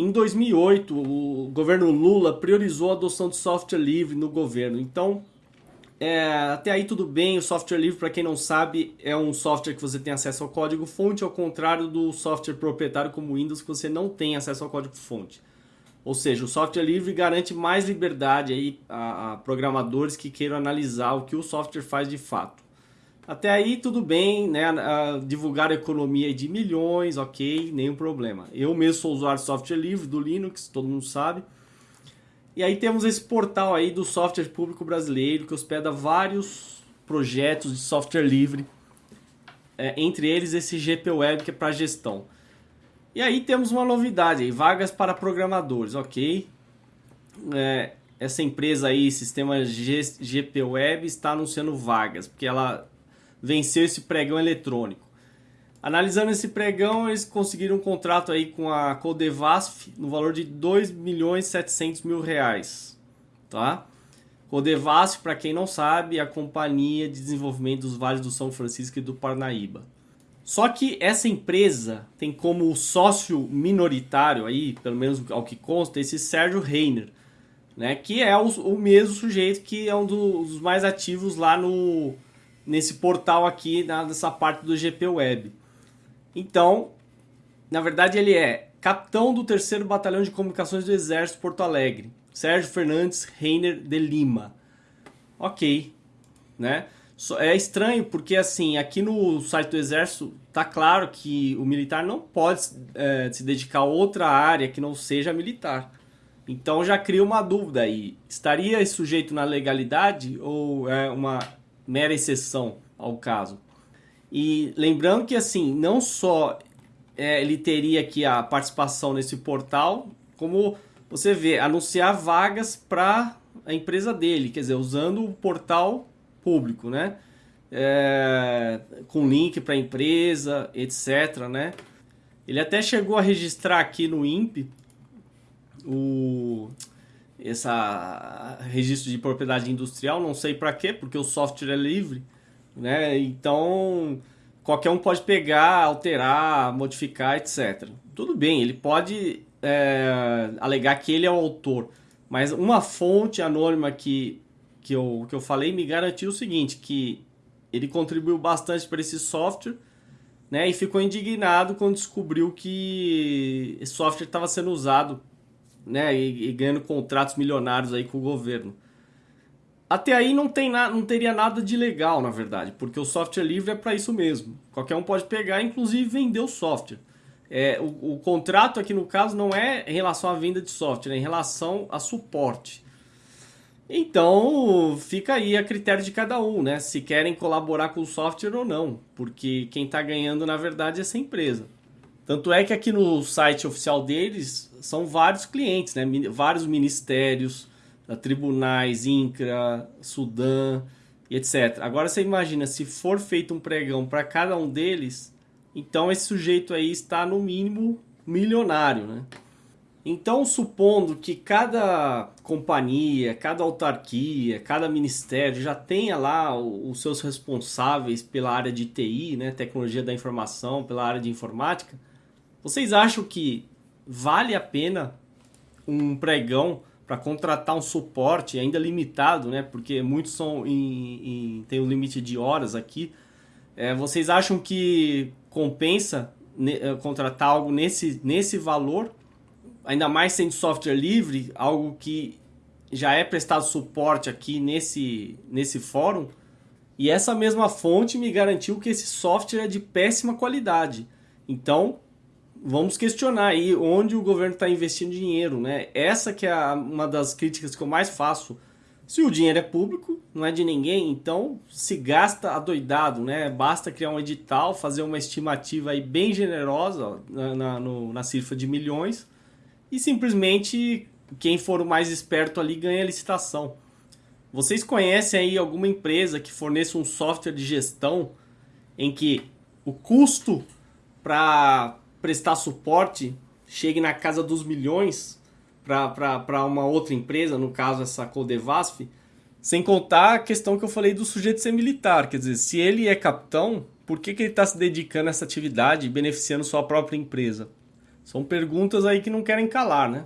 Em 2008, o governo Lula priorizou a adoção de software livre no governo. Então, é, até aí tudo bem, o software livre, para quem não sabe, é um software que você tem acesso ao código fonte, ao contrário do software proprietário como Windows, que você não tem acesso ao código fonte. Ou seja, o software livre garante mais liberdade aí a, a programadores que queiram analisar o que o software faz de fato. Até aí tudo bem, né? A, divulgar a economia de milhões, ok, nenhum problema. Eu mesmo sou usuário de software livre do Linux, todo mundo sabe. E aí temos esse portal aí do software público brasileiro que hospeda vários projetos de software livre, é, entre eles esse GP Web que é para gestão. E aí temos uma novidade aí, vagas para programadores, ok? É, essa empresa aí, Sistema GP Web, está anunciando vagas, porque ela venceu esse pregão eletrônico. Analisando esse pregão, eles conseguiram um contrato aí com a Codevasf no valor de 2 milhões 700 mil reais, tá? Codevasf, para quem não sabe, é a companhia de desenvolvimento dos vales do São Francisco e do Parnaíba. Só que essa empresa tem como sócio minoritário aí, pelo menos ao que consta, esse Sérgio Reiner, né? Que é o, o mesmo sujeito que é um dos mais ativos lá no nesse portal aqui, nessa parte do GP Web. Então, na verdade ele é capitão do 3 Batalhão de Comunicações do Exército Porto Alegre, Sérgio Fernandes Reiner de Lima. Ok, né? É estranho porque assim, aqui no site do Exército tá claro que o militar não pode é, se dedicar a outra área que não seja militar. Então já cria uma dúvida aí. Estaria sujeito na legalidade ou é uma mera exceção ao caso. E lembrando que assim, não só é, ele teria aqui a participação nesse portal, como você vê, anunciar vagas para a empresa dele, quer dizer, usando o portal público, né? É, com link para a empresa, etc, né? Ele até chegou a registrar aqui no INPE o essa registro de propriedade industrial, não sei para quê, porque o software é livre, né? Então, qualquer um pode pegar, alterar, modificar, etc. Tudo bem, ele pode é, alegar que ele é o autor, mas uma fonte anônima que, que, eu, que eu falei me garantiu o seguinte, que ele contribuiu bastante para esse software, né? E ficou indignado quando descobriu que esse software estava sendo usado né, e, e, ganhando contratos milionários aí com o governo. Até aí não, tem na, não teria nada de legal, na verdade, porque o software livre é para isso mesmo. Qualquer um pode pegar, inclusive vender o software. É, o, o, contrato aqui no caso não é em relação à venda de software, é em relação a suporte. Então fica aí a critério de cada um, né? Se querem colaborar com o software ou não, porque quem está ganhando na verdade é essa empresa. Tanto é que aqui no site oficial deles são vários clientes, né? vários ministérios, tribunais, INCRA, Sudã e etc. Agora você imagina, se for feito um pregão para cada um deles, então esse sujeito aí está no mínimo milionário, né? Então, supondo que cada companhia, cada autarquia, cada ministério já tenha lá os seus responsáveis pela área de TI, né, tecnologia da informação, pela área de informática, vocês acham que vale a pena um pregão para contratar um suporte ainda limitado, né? Porque muitos são em, em tem um limite de horas aqui. É, vocês acham que compensa ne, eh, contratar algo nesse, nesse valor? Ainda mais sendo software livre, algo que já é prestado suporte aqui nesse, nesse fórum. E essa mesma fonte me garantiu que esse software é de péssima qualidade. Então, vamos questionar aí onde o governo está investindo dinheiro, né? Essa que é a, uma das críticas que eu mais faço. Se o dinheiro é público, não é de ninguém, então se gasta adoidado, né? Basta criar um edital, fazer uma estimativa aí bem generosa na, na, no, na cifra de milhões e simplesmente quem for o mais esperto ali ganha a licitação. Vocês conhecem aí alguma empresa que forneça um software de gestão em que o custo para prestar suporte chegue na casa dos milhões para uma outra empresa, no caso essa Codevasf, sem contar a questão que eu falei do sujeito ser militar. Quer dizer, se ele é capitão, por que, que ele está se dedicando a essa atividade e beneficiando sua própria empresa? São perguntas aí que não querem calar, né?